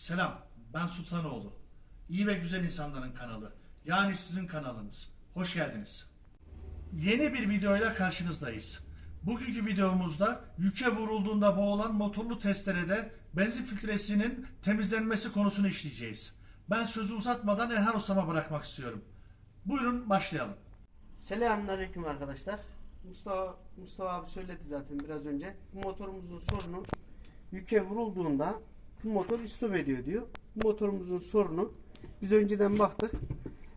Selam, ben Sultanoğlu. İyi ve güzel insanların kanalı. Yani sizin kanalınız. Hoş geldiniz. Yeni bir videoyla karşınızdayız. Bugünkü videomuzda yüke vurulduğunda boğulan motorlu testerede benzin filtresinin temizlenmesi konusunu işleyeceğiz. Ben sözü uzatmadan Erhan Usta'ma bırakmak istiyorum. Buyurun başlayalım. Selamünaleyküm arkadaşlar. Mustafa Mustafa abi söyledi zaten biraz önce. Bu motorumuzun sorunu yüke vurulduğunda bu motor istop ediyor diyor. Motorumuzun sorunu biz önceden baktık.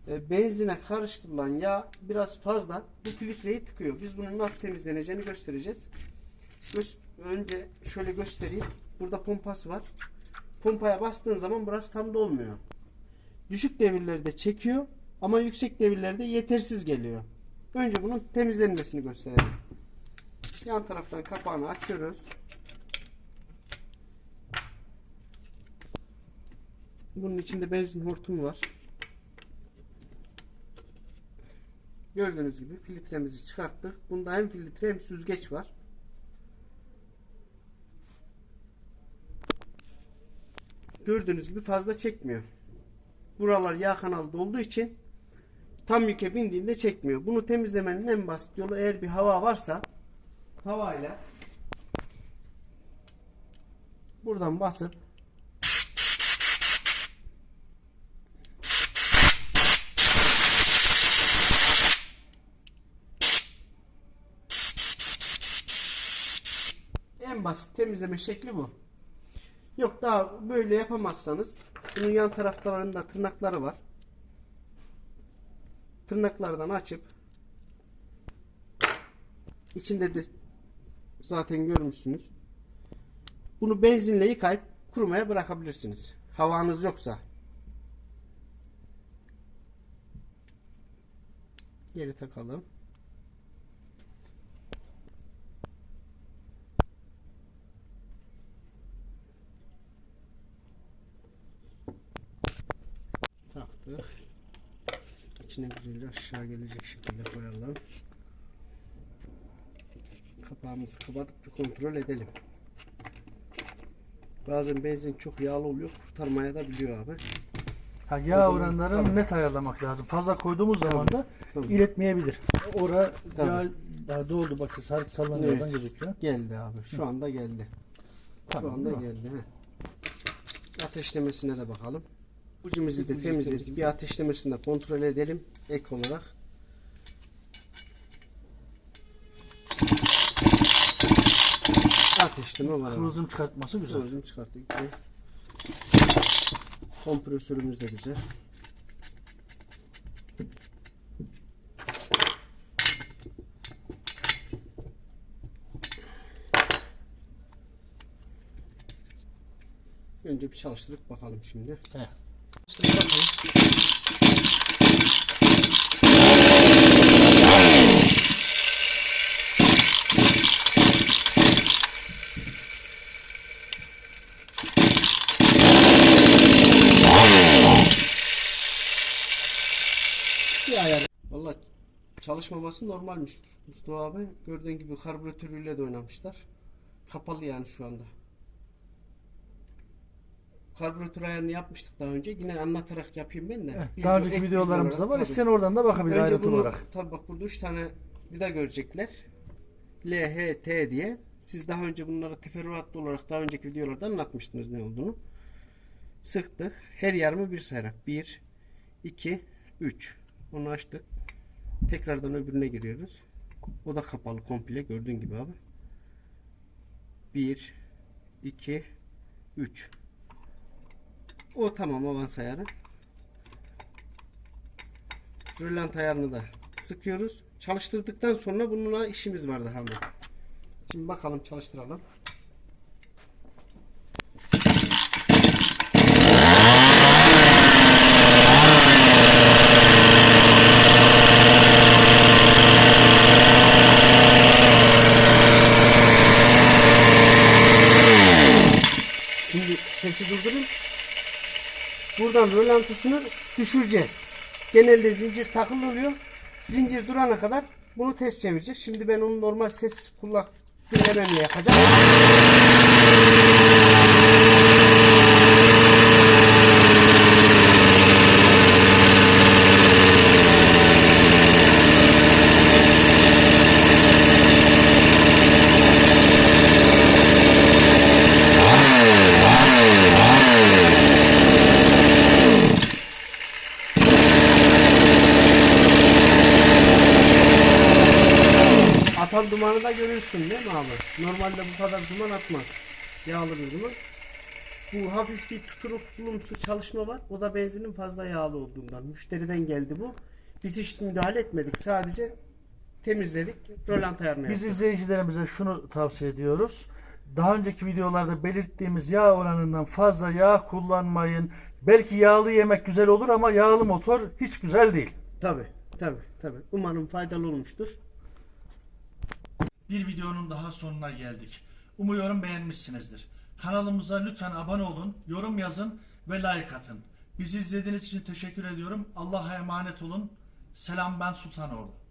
E, benzine karıştırılan yağ biraz fazla bu filtreyi tıkıyor. Biz bunun nasıl temizleneceğini göstereceğiz. Önce şöyle göstereyim. Burada pompası var. Pompaya bastığın zaman burası tam dolmuyor. Düşük devirlerde çekiyor ama yüksek devirlerde yetersiz geliyor. Önce bunun temizlenmesini gösterelim. Yan taraftan kapağını açıyoruz. Bunun içinde benzin hortumu var. Gördüğünüz gibi filtremizi çıkarttık. Bunda hem filtre hem süzgeç var. Gördüğünüz gibi fazla çekmiyor. Buralar yağ kanalı dolduğu için tam yüke bindiğinde çekmiyor. Bunu temizlemenin en basit yolu eğer bir hava varsa havayla buradan basıp basit temizleme şekli bu. Yok daha böyle yapamazsanız bunun yan taraflarında tırnakları var. Tırnaklardan açıp içinde de zaten görmüşsünüz. Bunu benzinle yıkayıp kurumaya bırakabilirsiniz. Havanız yoksa. Geri takalım. Taktık. İçine güzelce aşağı gelecek şekilde koyalım. Kapağımızı kapatıp bir kontrol edelim. Bazen benzin çok yağlı oluyor. Kurtarmaya da biliyor abi. Ha, yağ zaman- oranlarını Tabii. net ayarlamak lazım. Fazla koyduğumuz zaman da Tabii. iletmeyebilir. Ora Tabii. yağ daha doldu bak sarı sallanıyor Evet. gözüküyor. Geldi abi. Şu anda geldi. Tamam, Şu anda geldi. He. Ateşlemesine de bakalım. Ucumuzu da temizledik. Bir ateşlemesini de kontrol edelim. Ek olarak. Ateşleme var. Kıvılcım çıkartması güzel. Kıvılcım çıkarttık. Güzel. Kompresörümüz de güzel. Önce bir çalıştırıp bakalım şimdi. He. Çalıştırıp bakalım. Valla çalışmaması normalmiş. Mustafa abi gördüğün gibi karbüratörüyle de oynamışlar. Kapalı yani şu anda. Karbüratör ayarını yapmıştık daha önce. Yine anlatarak yapayım ben de. Evet, Daha önceki ek videolarımızda var. İsteyen oradan da bakabilir Önce ayrıntılı bunu olarak. tabii bak burada 3 tane vida görecekler. L, H, T diye. Siz daha önce bunları teferruatlı olarak daha önceki videolarda anlatmıştınız ne olduğunu. Sıktık. Her yarımı bir sayarak. 1, 2, 3. Onu açtık. Tekrardan öbürüne giriyoruz. O da kapalı komple gördüğün gibi abi. 1, 2, 3. O tamam avans ayarı. Rölant ayarını da sıkıyoruz. Çalıştırdıktan sonra bununla işimiz var daha. Şimdi bakalım çalıştıralım. Buradan rölantısını düşüreceğiz. Genelde zincir takılı oluyor. Zincir durana kadar bunu ters çevireceğiz. Şimdi ben onu normal ses kulak dinlememle yapacağım. Görürsün değil mi abi? Normalde bu kadar duman atmaz. Yağlı bir duman. Bu hafif bir tuturuklumsu çalışma var. O da benzinin fazla yağlı olduğundan. Müşteriden geldi bu. Biz hiç müdahale etmedik. Sadece temizledik. Rölant ayarını Biz yaptık. izleyicilerimize şunu tavsiye ediyoruz. Daha önceki videolarda belirttiğimiz yağ oranından fazla yağ kullanmayın. Belki yağlı yemek güzel olur ama yağlı motor hiç güzel değil. Tabi tabi tabi. Umarım faydalı olmuştur. Bir videonun daha sonuna geldik. Umuyorum beğenmişsinizdir. Kanalımıza lütfen abone olun, yorum yazın ve like atın. Bizi izlediğiniz için teşekkür ediyorum. Allah'a emanet olun. Selam ben Sultanoğlu.